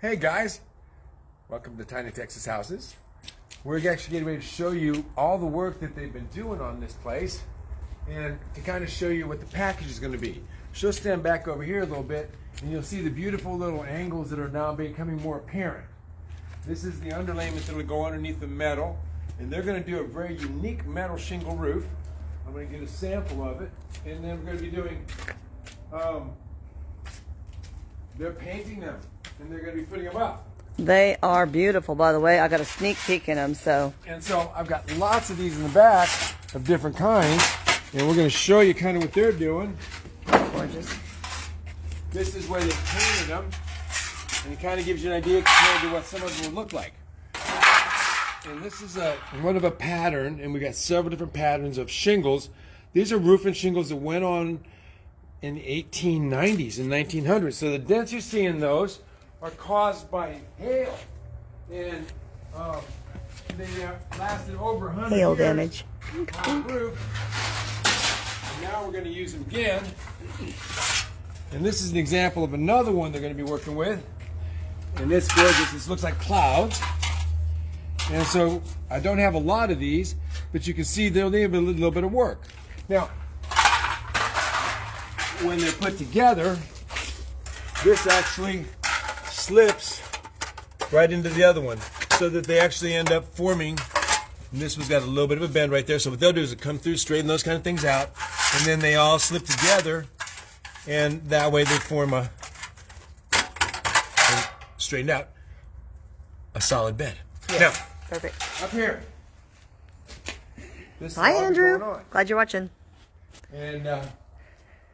Hey guys, welcome to Tiny Texas Houses. We're actually getting ready to show you all the work that they've been doing on this place and to kind of show you what the package is going to be. She'll stand back over here a little bit and you'll see the beautiful little angles that are now becoming more apparent. This is the underlayment that will go underneath the metal and they're going to do a very unique metal shingle roof. I'm going to get a sample of it and then we're going to be doing um, they're painting them and they're going to be putting them up. They are beautiful, by the way. I got a sneak peek in them, so. And so I've got lots of these in the back of different kinds, and we're going to show you kind of what they're doing. Gorgeous. This is where they painted them, and it kind of gives you an idea compared to what some of them would look like. And this is a one of a pattern, and we got several different patterns of shingles. These are roofing shingles that went on in the 1890s and 1900s. So the dents you see in those are caused by hail, and um, they uh, lasted over 100 Hail years damage. on the roof. And now we're going to use them again. And this is an example of another one they're going to be working with. And it's gorgeous. This looks like clouds. And so I don't have a lot of these, but you can see they'll need a little bit of work. Now, when they're put together, this actually slips right into the other one so that they actually end up forming. And this one's got a little bit of a bend right there. So what they'll do is come through, straighten those kind of things out, and then they all slip together, and that way they form a, a straightened out, a solid bed. Now, Perfect. up here. This Hi, Andrew. Glad you're watching. And uh,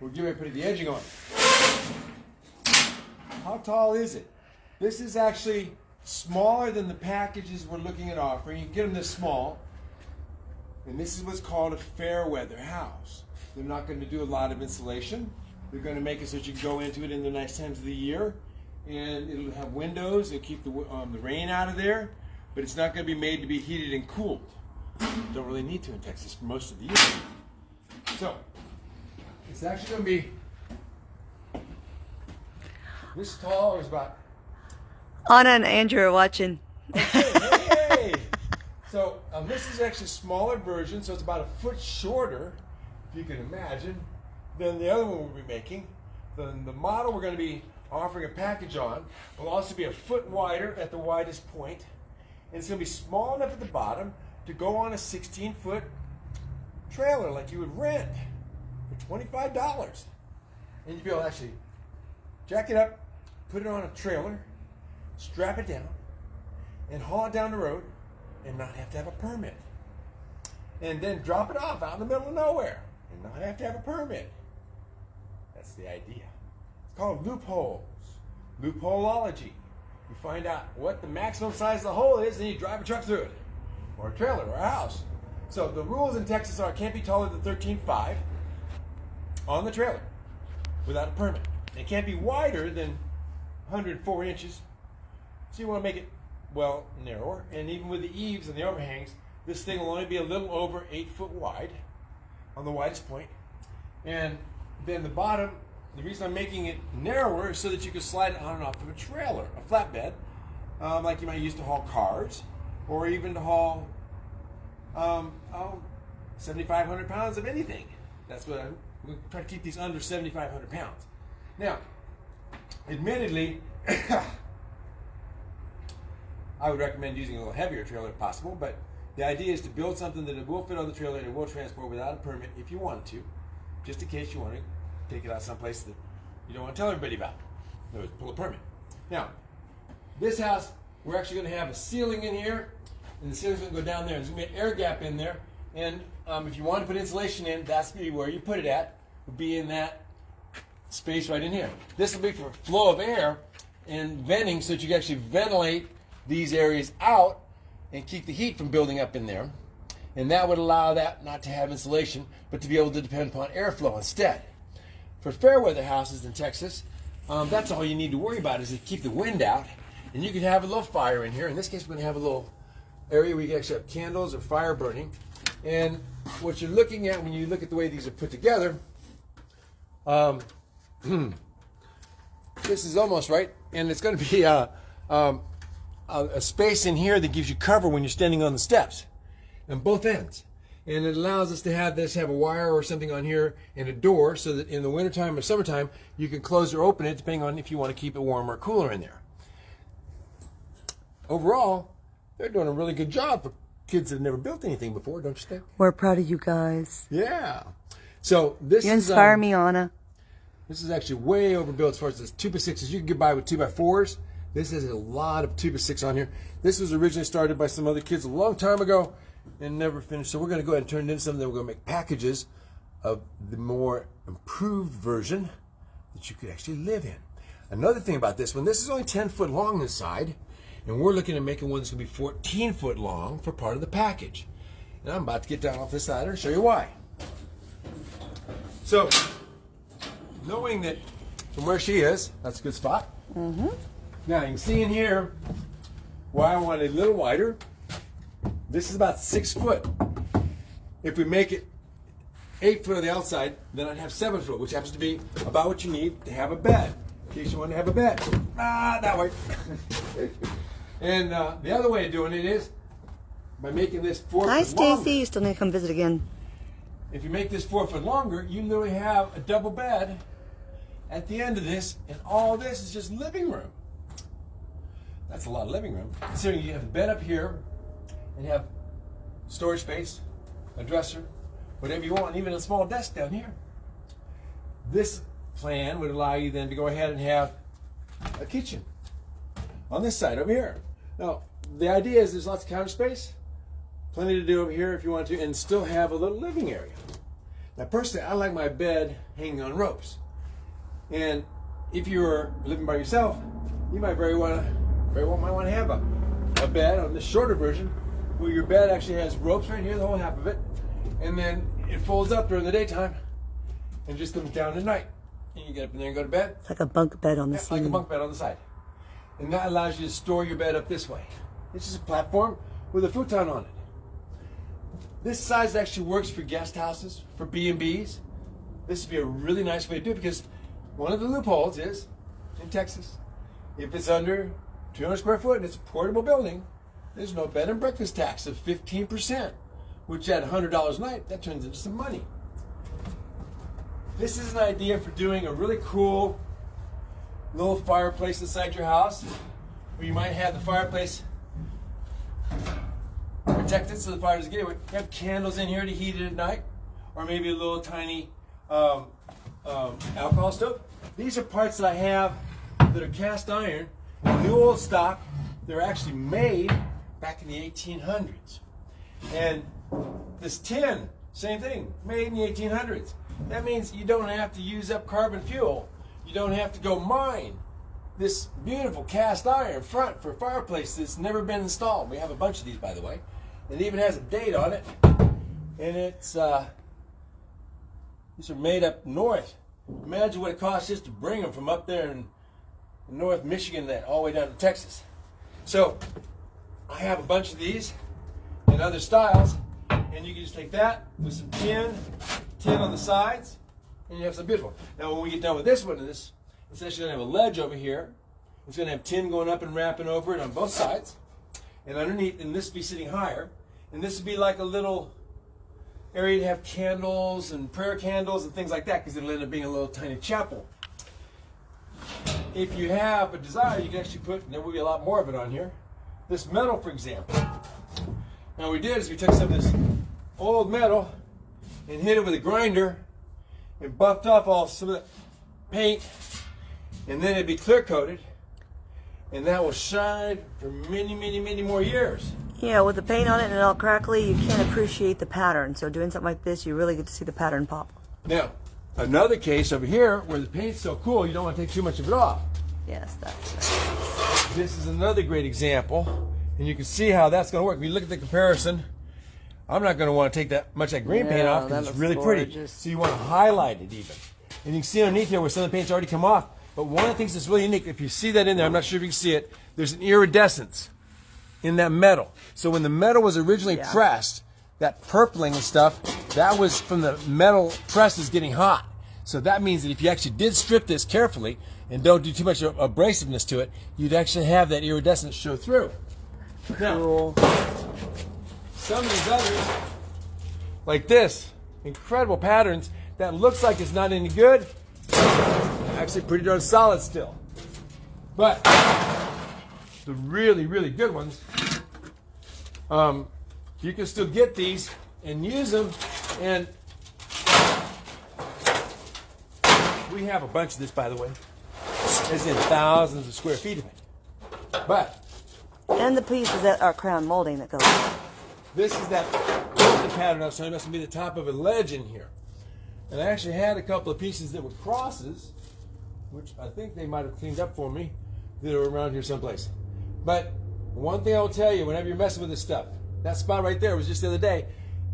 we're getting ready to put the edging on. How tall is it? This is actually smaller than the packages we're looking at offering. You get them this small. And this is what's called a fair weather house. They're not going to do a lot of insulation. They're going to make it so that you can go into it in the nice times of the year. And it'll have windows. It'll keep the, um, the rain out of there. But it's not going to be made to be heated and cooled. Don't really need to in Texas for most of the year. So, it's actually going to be this tall. It was about Anna and Andrew are watching. hey! So um, this is actually a smaller version, so it's about a foot shorter, if you can imagine, than the other one we'll be making. The, the model we're going to be offering a package on will also be a foot wider at the widest point, and it's going to be small enough at the bottom to go on a 16-foot trailer like you would rent for $25. And you'd be able to actually jack it up, put it on a trailer, strap it down, and haul it down the road and not have to have a permit. And then drop it off out in the middle of nowhere and not have to have a permit. That's the idea. It's called loopholes. Loopholeology. You find out what the maximum size of the hole is, and you drive a truck through it. Or a trailer or a house. So the rules in Texas are it can't be taller than 13.5 on the trailer without a permit. It can't be wider than 104 inches. So you want to make it, well, narrower. And even with the eaves and the overhangs, this thing will only be a little over 8 foot wide on the widest point. And then the bottom, the reason I'm making it narrower is so that you can slide it on and off of a trailer, a flatbed, um, like you might use to haul cars or even to haul um, oh, 7,500 pounds of anything. That's what I'm, we try to keep these under 7,500 pounds. Now, admittedly, I would recommend using a little heavier trailer if possible, but the idea is to build something that it will fit on the trailer and it will transport without a permit if you wanted to, just in case you want to take it out someplace that you don't want to tell everybody about. In other words, pull a permit. Now, this house, we're actually going to have a ceiling in here, and the ceiling's going to go down there. There's going to be an air gap in there, and um, if you want to put insulation in, that's be where you put it at, would be in that space right in here. This will be for flow of air and venting so that you can actually ventilate these areas out and keep the heat from building up in there. And that would allow that not to have insulation, but to be able to depend upon airflow instead. For fair weather houses in Texas, um, that's all you need to worry about is to keep the wind out. And you can have a little fire in here. In this case, we're going to have a little area where you can actually have candles or fire burning. And what you're looking at when you look at the way these are put together, um, this is almost right, and it's going to be uh, um, a, a space in here that gives you cover when you're standing on the steps on both ends. And it allows us to have this, have a wire or something on here and a door so that in the wintertime or summertime, you can close or open it depending on if you want to keep it warm or cooler in there. Overall, they're doing a really good job for kids that have never built anything before, don't you think? We're proud of you guys. Yeah. So this You is inspire um, me, Anna. This is actually way overbuilt as far as this two by sixes. You can get by with two by fours. This has a lot of two by six on here. This was originally started by some other kids a long time ago and never finished. So we're going to go ahead and turn it into something. That we're going to make packages of the more improved version that you could actually live in. Another thing about this one, this is only 10 foot long inside, and we're looking at making one that's going to be 14 foot long for part of the package. And I'm about to get down off this ladder and show you why. So, knowing that from where she is, that's a good spot. Mm-hmm. Now you can see in here why I want it a little wider. This is about six foot. If we make it eight foot on the outside, then I'd have seven foot, which happens to be about what you need to have a bed. In case you want to have a bed. Ah, that way. and uh, the other way of doing it is by making this four Hi, foot longer. Stacy. You still need to come visit again. If you make this four foot longer, you literally have a double bed at the end of this, and all this is just living room. That's a lot of living room. Considering you have a bed up here, and have storage space, a dresser, whatever you want, even a small desk down here. This plan would allow you then to go ahead and have a kitchen on this side over here. Now, the idea is there's lots of counter space, plenty to do over here if you want to, and still have a little living area. Now, personally, I like my bed hanging on ropes. And if you're living by yourself, you might very well, very well might want to have a, a bed on the shorter version, where your bed actually has ropes right here, the whole half of it, and then it folds up during the daytime, and just comes down at night. And you get up in there and go to bed, It's like a bunk bed on the yeah, like a bunk bed on the side. And that allows you to store your bed up this way. It's just a platform with a futon on it. This size actually works for guest houses, for B&Bs. This would be a really nice way to do it because one of the loopholes is in Texas, if it's under 200 square foot and it's a portable building, there's no bed and breakfast tax of 15%, which at $100 a night, that turns into some money. This is an idea for doing a really cool little fireplace inside your house where you might have the fireplace protected so the fire doesn't get away. You have candles in here to heat it at night, or maybe a little tiny um, um, alcohol stove. These are parts that I have that are cast iron, new old stock. They're actually made back in the 1800s. And this tin, same thing, made in the 1800s. That means you don't have to use up carbon fuel. You don't have to go mine this beautiful cast iron front for fireplace that's never been installed. We have a bunch of these, by the way. It even has a date on it. And it's, uh, these are made up north. Imagine what it costs just to bring them from up there in North Michigan that all the way down to Texas. So, I have a bunch of these in other styles. And you can just take that with some tin, tin on the sides, and you have some beautiful. Now, when we get done with this one, this it's actually to have a ledge over here. It's going to have tin going up and wrapping over it on both sides. And underneath, and this be sitting higher. And this would be like a little area to have candles and prayer candles and things like that because it'll end up being a little tiny chapel. If you have a desire, you can actually put, and there will be a lot more of it on here, this metal, for example. Now, what we did is we took some of this old metal and hit it with a grinder and buffed off all some of the paint and then it'd be clear coated, and that will shine for many, many, many more years. Yeah, with the paint on it and it all crackly, you can't appreciate the pattern. So doing something like this, you really get to see the pattern pop. Now, another case over here where the paint's so cool, you don't want to take too much of it off. Yes, that's right. This is another great example, and you can see how that's going to work. If you look at the comparison, I'm not going to want to take that much of that green paint off because it's really pretty. So you want to highlight it even. And you can see underneath here where some of the paint's already come off. But one of the things that's really unique, if you see that in there, I'm not sure if you can see it, there's an iridescence in that metal. So when the metal was originally Yeah. pressed, that purpling and stuff, that was from the metal presses getting hot. So that means that if you actually did strip this carefully, and don't do too much abrasiveness to it, you'd actually have that iridescence show through. Now, Cool. some of these others, like this, incredible patterns that looks like it's not any good, actually pretty darn solid still. But the really, really good ones, um, you can still get these and use them. And we have a bunch of this, by the way. There's in thousands of square feet of it. But And the pieces that are crown molding that goes. This is that pattern I was talking about. It's to be the top of a ledge in here. And I actually had a couple of pieces that were crosses, which I think they might have cleaned up for me, that are around here someplace. But one thing I will tell you, whenever you're messing with this stuff, that spot right there was just the other day,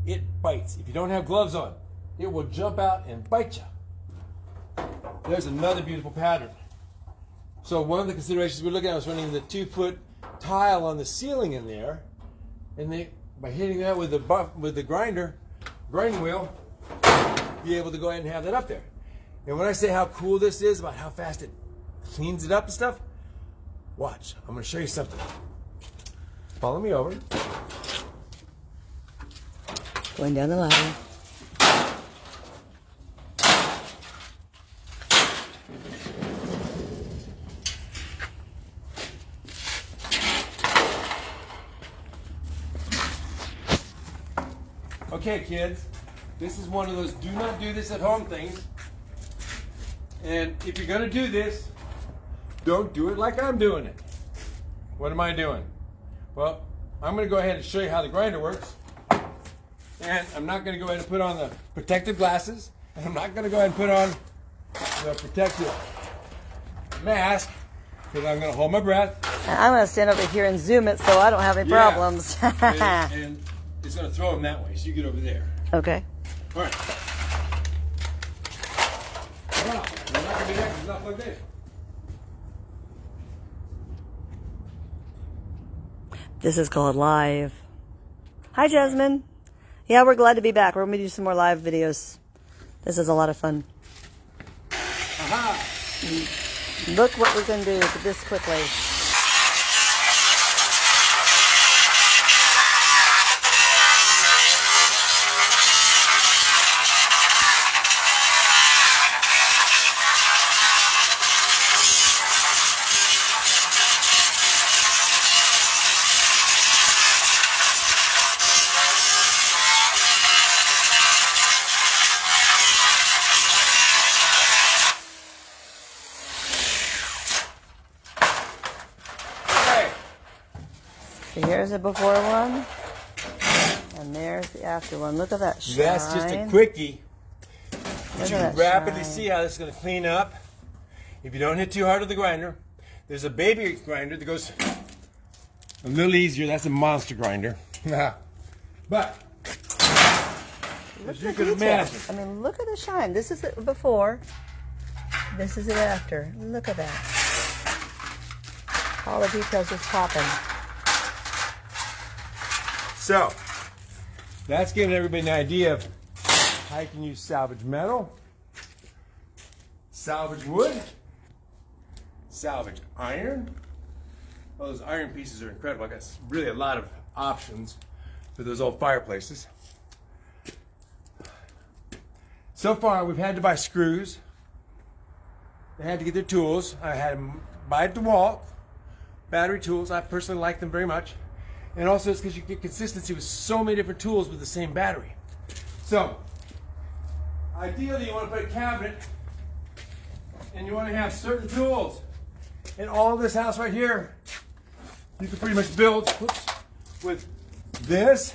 it bites. If you don't have gloves on, it will jump out and bite you. There's another beautiful pattern. So one of the considerations we're looking at was running the two foot tile on the ceiling in there, and they by hitting that with the buff, with the grinder, grinding wheel, be able to go ahead and have that up there. And when I say how cool this is about how fast it cleans it up and stuff, watch. I'm going to show you something. Follow me over. Going down the ladder. Okay, kids, this is one of those do not do this at home things. And if you're going to do this, don't do it like I'm doing it. What am I doing? Well, I'm going to go ahead and show you how the grinder works. And I'm not going to go ahead and put on the protective glasses. And I'm not going to go ahead and put on the protective mask because I'm going to hold my breath. I'm going to stand over here and zoom it so I don't have any Yeah. problems. and, and it's going to throw them that way. So you get over there. okay. All right. Wow, we're not do that 'cause it's not plugged in. This is called live. Hi, Jasmine. Yeah, we're glad to be back. We're going to do some more live videos. This is a lot of fun. Aha! Look what we can do this quickly. So here's the before one, and there's the after one. Look at that shine. That's just a quickie. Look you rapidly shine. see how this is going to clean up. If you don't hit too hard with the grinder, there's a baby grinder that goes a little easier. That's a monster grinder. Ah. but Look as you can imagine. I mean, look at the shine. This is it before. This is it after. Look at that. All the details just popping. So, that's giving everybody an idea of how you can use salvage metal, salvage wood, salvage iron. Well, those iron pieces are incredible. I got really a lot of options for those old fireplaces. So far, we've had to buy screws. They had to get their tools. I had them buy at DeWalt, battery tools. I personally like them very much. And also it's because you get consistency with so many different tools with the same battery. So, ideally you want to put a cabinet and you want to have certain tools. And all this house right here, you can pretty much build whoops, with this.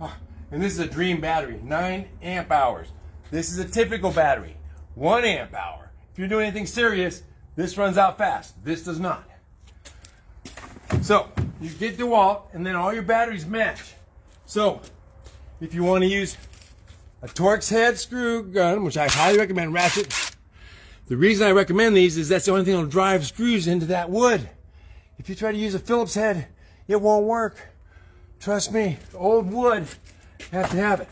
Ah, And this is a dream battery, 9 amp hours. This is a typical battery, 1 amp hour. If you're doing anything serious, this runs out fast. This does not. So you get DeWalt, and then all your batteries match. So if you want to use a Torx head screw gun, which I highly recommend, ratchet. The reason I recommend these is that's the only thing that'll drive screws into that wood. If you try to use a Phillips head, it won't work. Trust me, old wood, have to have it.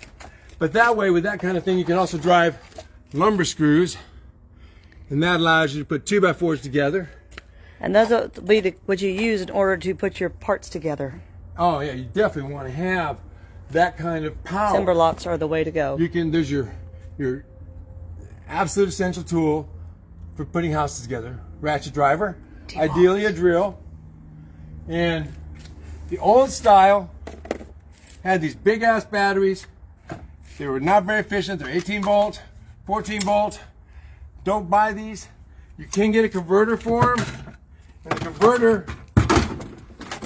But that way, with that kind of thing, you can also drive lumber screws And that allows you to put two by fours together. And those will be the, what you use in order to put your parts together. Oh yeah, you definitely want to have that kind of power. Timber locks are the way to go. You can there's your your absolute essential tool for putting houses together. Ratchet driver, ideally a drill. And the old style had these big ass batteries. They were not very efficient. They're 18 volt, 14 volt. Don't buy these. You can get a converter for them. And the converter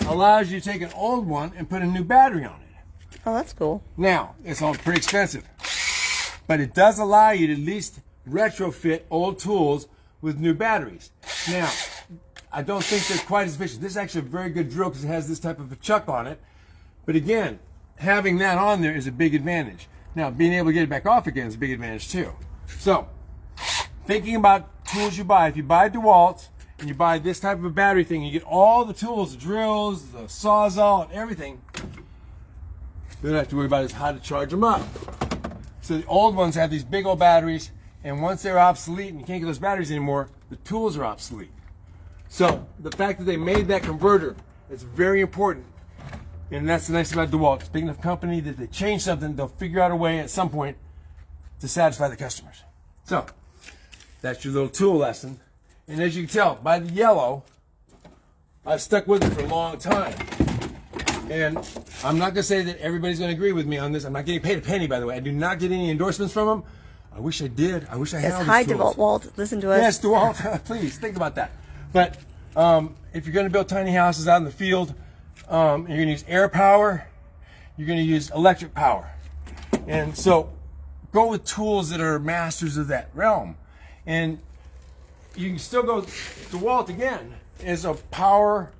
allows you to take an old one and put a new battery on it. Oh, that's cool. Now, it's all pretty expensive, but it does allow you to at least retrofit old tools with new batteries. Now, I don't think they're quite as efficient. This is actually a very good drill because it has this type of a chuck on it. But again, having that on there is a big advantage. Now, being able to get it back off again is a big advantage too. So, thinking about tools you buy, if you buy DeWalt and you buy this type of a battery thing, you get all the tools, the drills, the sawzall, and everything. You don't have to worry about is how to charge them up. So the old ones have these big old batteries, and once they're obsolete and you can't get those batteries anymore, the tools are obsolete. So the fact that they made that converter is very important. And that's the nice thing about DeWalt. It's a big enough company that they change something, they'll figure out a way at some point to satisfy the customers. So that's your little tool lesson. And as you can tell by the yellow, I've stuck with it for a long time. And I'm not going to say that everybody's going to agree with me on this. I'm not getting paid a penny, by the way. I do not get any endorsements from them. I wish I did. I wish I had Yes, hi. DeWalt Walt. Listen to us. Yes, DeWalt, please think about that. But um, if you're going to build tiny houses out in the field, um, you're going to use air power, you're going to use electric power. And so go with tools that are masters of that realm. And you can still go, DeWalt again is a power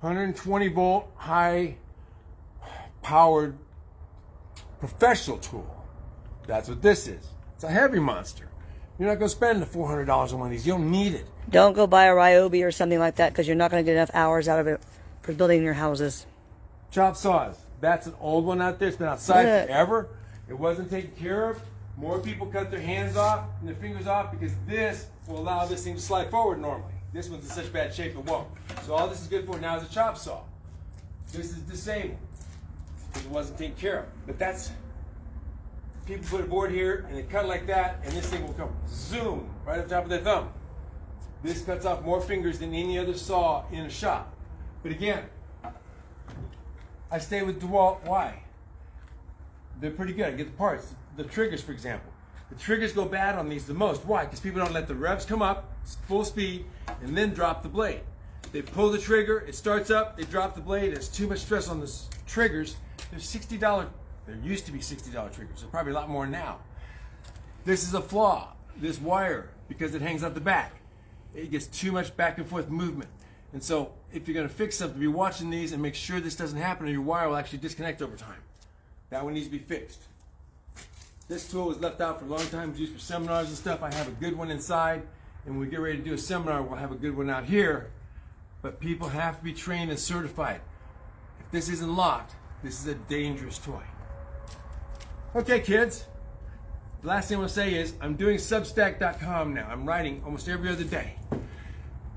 120 volt high powered professional tool. That's what this is. It's a heavy monster. You're not going to spend the $400 on one of these. You don't need it. Don't go buy a Ryobi or something like that because you're not going to get enough hours out of it for building your houses. Chop saws. That's an old one out there. It's been outside Yeah. forever. It wasn't taken care of. More people cut their hands off and their fingers off because this will allow this thing to slide forward normally. This one's in such bad shape it won't. So all this is good for now is a chop saw. This is disabled because it wasn't taken care of. But that's people put a board here and they cut like that and this thing will come zoom right on top of their thumb. This cuts off more fingers than any other saw in a shop. But again, I stay with DeWalt. Why? They're pretty good. I get the parts. The triggers, for example. The triggers go bad on these the most. Why? Because people don't let the revs come up, full speed, and then drop the blade. They pull the trigger, it starts up, they drop the blade. There's too much stress on the triggers. There's $60, there used to be $60 triggers. There's probably a lot more now. This is a flaw. This wire, because it hangs out the back, it gets too much back and forth movement. And so, if you're going to fix something, be watching these and make sure this doesn't happen, or your wire will actually disconnect over time. That one needs to be fixed. This tool was left out for a long time, it's used for seminars and stuff. I have a good one inside, and when we get ready to do a seminar, we'll have a good one out here. But people have to be trained and certified. If this isn't locked, this is a dangerous toy. Okay, kids. The last thing I want to say is I'm doing Substack.com now. I'm writing almost every other day.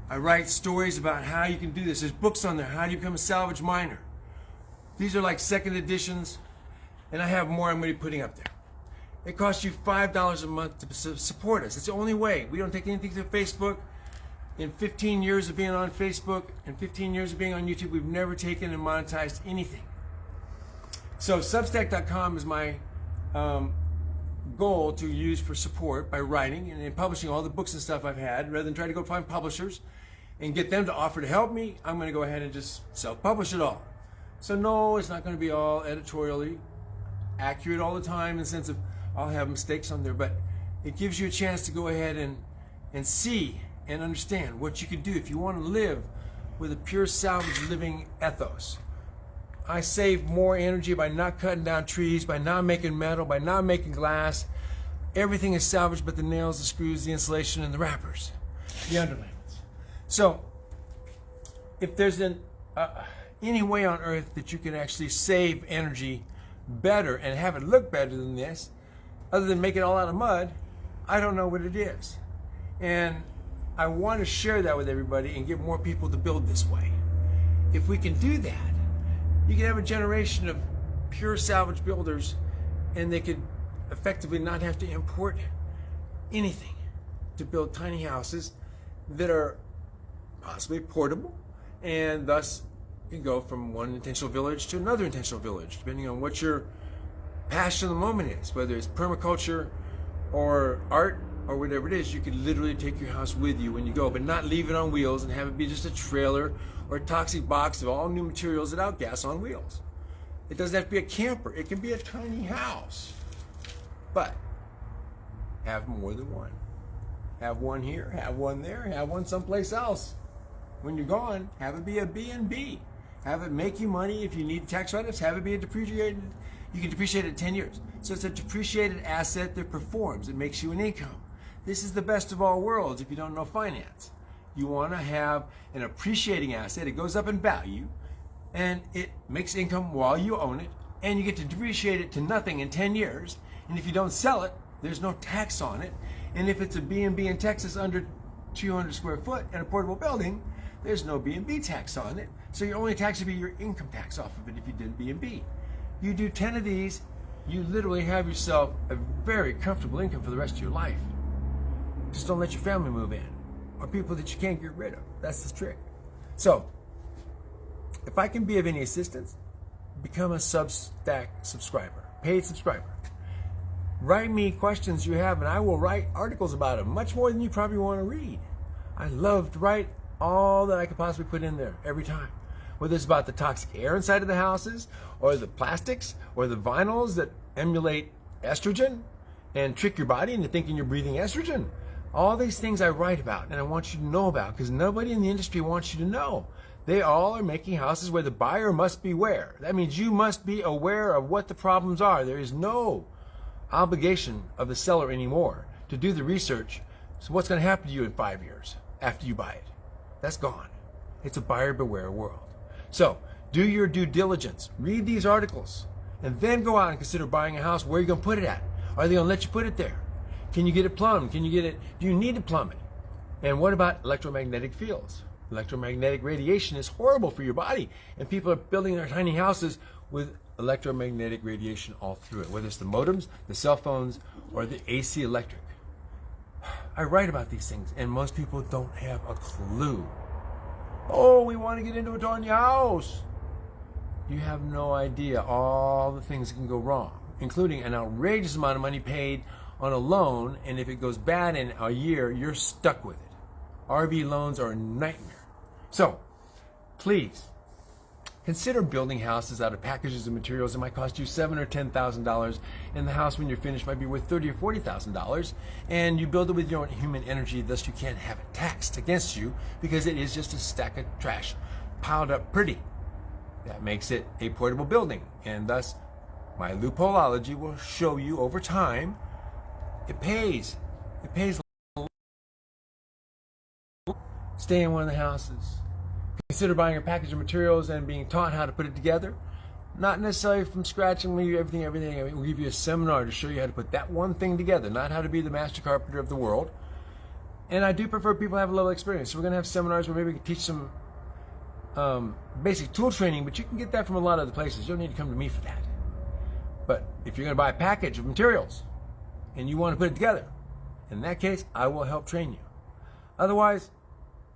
I write stories about how you can do this. There's books on there. How do you become a salvage miner? These are like second editions, and I have more I'm going to be putting up there. It costs you $5 a month to support us. It's the only way. We don't take anything to Facebook. In 15 years of being on Facebook and 15 years of being on YouTube, we've never taken and monetized anything. So Substack.com is my um, goal to use for support by writing and, publishing all the books and stuff I've had. Rather than try to go find publishers and get them to offer to help me, I'm going to go ahead and just self-publish it all. So no, it's not going to be all editorially accurate all the time in the sense of I'll have mistakes on there, but it gives you a chance to go ahead and, and see and understand what you can do if you want to live with a pure salvage living ethos. I save more energy by not cutting down trees, by not making metal, by not making glass. Everything is salvaged but the nails, the screws, the insulation, and the wrappers, the underlayments. So, if there's an, uh, any way on earth that you can actually save energy better and have it look better than this, other than make it all out of mud, I don't know what it is. And I want to share that with everybody and get more people to build this way. If we can do that, you can have a generation of pure salvage builders and they could effectively not have to import anything to build tiny houses that are possibly portable and thus you can go from one intentional village to another intentional village depending on what your passion of the moment is whether it's permaculture or art or whatever it is you could literally take your house with you when you go but not leave it on wheels and have it be just a trailer or a toxic box of all new materials that outgas on wheels it doesn't have to be a camper it can be a tiny house but have more than one have one here, have one there, have one someplace else. When you're gone, have it be a B&B. Have it make you money if you need tax write-offs. Have it be a depreciated, you can depreciate it 10 years. So it's a depreciated asset that performs. It makes you an income. This is the best of all worlds if you don't know finance. You want to have an appreciating asset. It goes up in value and it makes income while you own it and you get to depreciate it to nothing in 10 years. And if you don't sell it, there's no tax on it. And if it's a B&B in Texas under 200 square foot and a portable building, there's no B&B tax on it. So your only tax would be your income tax off of it if you did B&B. You do 10 of these, you literally have yourself a very comfortable income for the rest of your life. Just don't let your family move in or people that you can't get rid of. That's the trick. So, if I can be of any assistance, become a Substack subscriber, paid subscriber. Write me questions you have, and I will write articles about them, much more than you probably want to read. I love to write all that I could possibly put in there every time. Whether it's about the toxic air inside of the houses, or the plastics, or the vinyls that emulate estrogen and trick your body into thinking you're breathing estrogen. All these things I write about and I want you to know about because nobody in the industry wants you to know. They all are making houses where the buyer must beware. That means you must be aware of what the problems are. There is no obligation of the seller anymore to do the research. So what's going to happen to you in five years after you buy it? That's gone. It's a buyer beware world. So do your due diligence. Read these articles and then go out and consider buying a house. Where are you going to put it at? Are they going to let you put it there? Can you get it plumbed? Can you get it? Do you need to plumb it? And what about electromagnetic fields? Electromagnetic radiation is horrible for your body. And people are building their tiny houses with electromagnetic radiation all through it, whether it's the modems, the cell phones, or the AC electric. I write about these things, and most people don't have a clue. Oh, we want to get into a tiny house. You have no idea all the things can go wrong, including an outrageous amount of money paid on a loan, and if it goes bad in a year, you're stuck with it. RV loans are a nightmare. So, please, Consider building houses out of packages of materials that might cost you seven or ten thousand dollars, and the house when you're finished might be worth thirty or forty thousand dollars. And you build it with your own human energy, thus you can't have it taxed against you because it is just a stack of trash piled up pretty. That makes it a portable building, and thus my loopholeology will show you over time it pays. It pays. Stay in one of the houses Consider buying a package of materials and being taught how to put it together. Not necessarily from scratch and leave everything, everything. I mean, We'll give you a seminar to show you how to put that one thing together, not how to be the master carpenter of the world. And I do prefer people have a level experience. So we're going to have seminars where maybe we can teach some um, basic tool training, but you can get that from a lot of other places. You don't need to come to me for that. But if you're going to buy a package of materials and you want to put it together, in that case, I will help train you. Otherwise,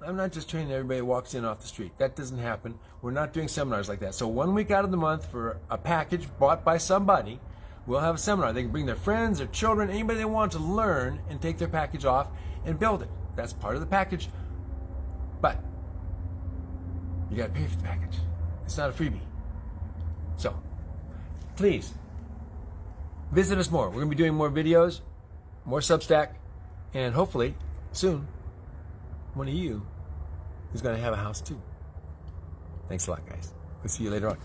I'm not just training everybody who walks in off the street. That doesn't happen. We're not doing seminars like that. So one week out of the month for a package bought by somebody, we'll have a seminar. They can bring their friends, their children, anybody they want to learn and take their package off and build it. That's part of the package. But you got to pay for the package. It's not a freebie. So please visit us more. We're to be doing more videos, more Substack, and hopefully soon one of you is going to have a house too. Thanks a lot, guys. We'll see you later on.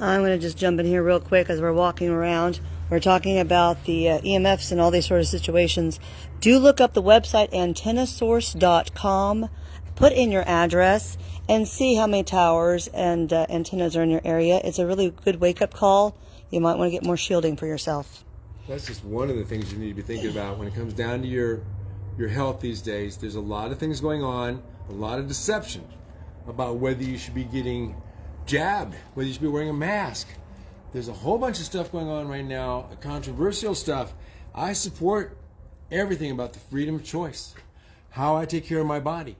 I'm going to just jump in here real quick as we're walking around. We're talking about the uh, EMFs and all these sort of situations. Do look up the website antennasource.com. Put in your address and see how many towers and uh, antennas are in your area. It's a really good wake up call. You might want to get more shielding for yourself. That's just one of the things you need to be thinking about when it comes down to your your health these days. There's a lot of things going on, a lot of deception about whether you should be getting jabbed, whether you should be wearing a mask. There's a whole bunch of stuff going on right now, controversial stuff. I support everything about the freedom of choice, how I take care of my body,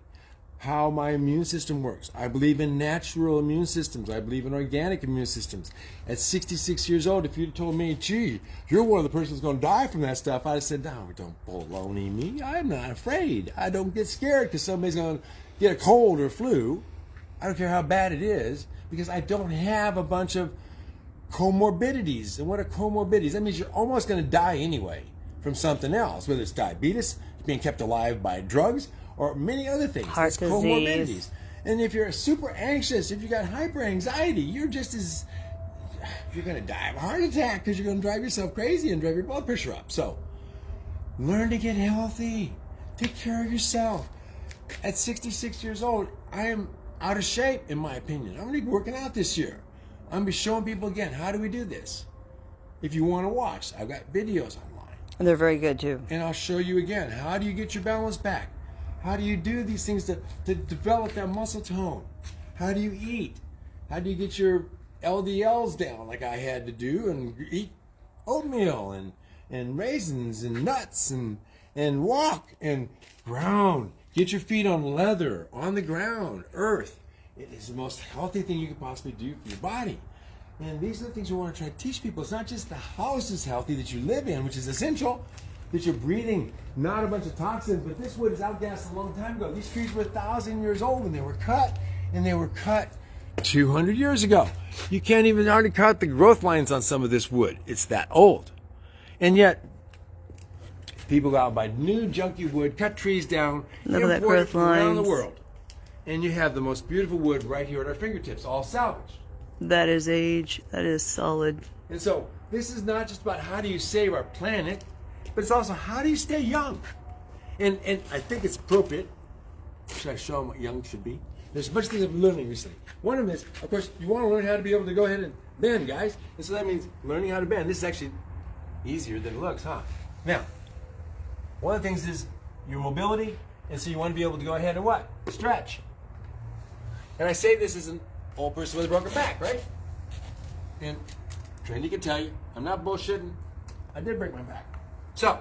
how my immune system works. I believe in natural immune systems. I believe in organic immune systems. At 66 years old, if you'd told me, gee, you're one of the persons going to die from that stuff, I'd have said, no, don't baloney me. I'm not afraid. I don't get scared because somebody's going to get a cold or flu. I don't care how bad it is because I don't have a bunch of comorbidities. And what are comorbidities? That means you're almost going to die anyway from something else, whether it's diabetes, being kept alive by drugs, or many other things. Heart It's disease. And if you're super anxious, if you got hyper anxiety, you're just as you're going to die of a heart attack because you're going to drive yourself crazy and drive your blood pressure up. So, learn to get healthy. Take care of yourself. At 66 years old, I am out of shape, in my opinion. I'm going to be working out this year. I'm going to be showing people again how do we do this. If you want to watch, I've got videos online. And they're very good too. And I'll show you again how do you get your balance back? How do you do these things to, to develop that muscle tone? How do you eat? How do you get your LDLs down like I had to do and eat oatmeal and, and raisins and nuts and, and walk and ground? Get your feet on leather, on the ground, earth. It is the most healthy thing you could possibly do for your body. And these are the things we want to try to teach people. It's not just the house is healthy that you live in, which is essential, that you're breathing not a bunch of toxins, but this wood is outgassed a long time ago. These trees were a thousand years old when they were cut, and they were cut 200 years ago. You can't even hardly cut the growth lines on some of this wood. It's that old. And yet, people go out and buy new junky wood, cut trees down, Look that import it growth from around the world. And you have the most beautiful wood right here at our fingertips, all salvaged. That is age. That is solid. And so this is not just about how do you save our planet, but it's also how do you stay young. And and I think it's appropriate. Should I show them what young should be? There's a bunch of things been learning recently. One of them is, of course, you want to learn how to be able to go ahead and bend, guys. And so that means learning how to bend. This is actually easier than it looks, huh? Now, one of the things is your mobility, and so you want to be able to go ahead and what? Stretch. And I say this as an old person with a broken back, right? And Trendy can tell you, I'm not bullshitting. I did break my back. So,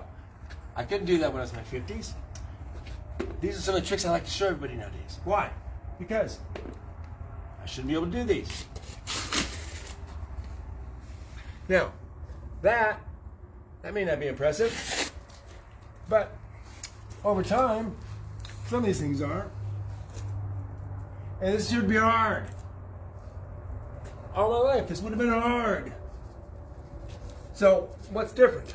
I couldn't do that when I was in my 50s. These are some of the tricks I like to show everybody nowadays. Why? Because I shouldn't be able to do these. Now, that, that may not be impressive, but over time, some of these things are. And this should be hard. All my life, this would have been hard. So, what's different?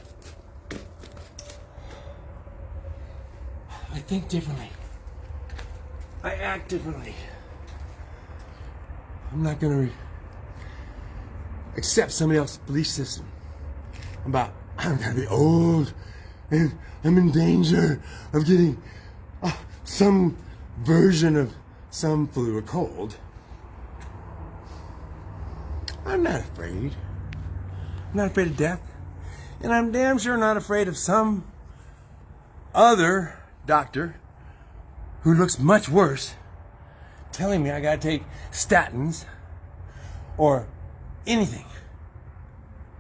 Think differently. I act differently. I'm not re- accept somebody else's belief system about I'm to be old and I'm in danger of getting uh, some version of some flu or cold. I'm not afraid. I'm not afraid of death. And I'm damn sure not afraid of some other doctor who looks much worse telling me I gotta take statins or anything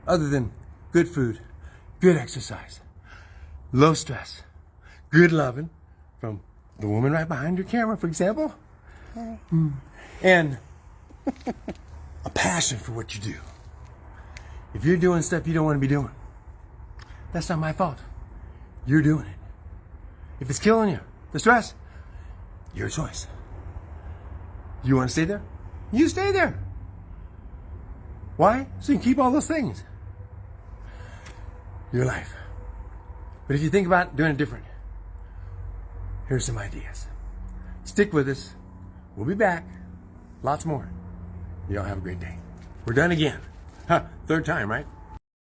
other than good food, good exercise, low stress, good loving from the woman right behind your camera, for example, and a passion for what you do. If you're doing stuff you don't want to be doing, that's not my fault. You're doing it. If it's killing you, the stress, your choice. You want to stay there? You stay there. Why? So you can keep all those things. Your life. But if you think about doing it different, here's some ideas. Stick with us. We'll be back. Lots more. Y'all have a great day. We're done again. Huh, third time, right?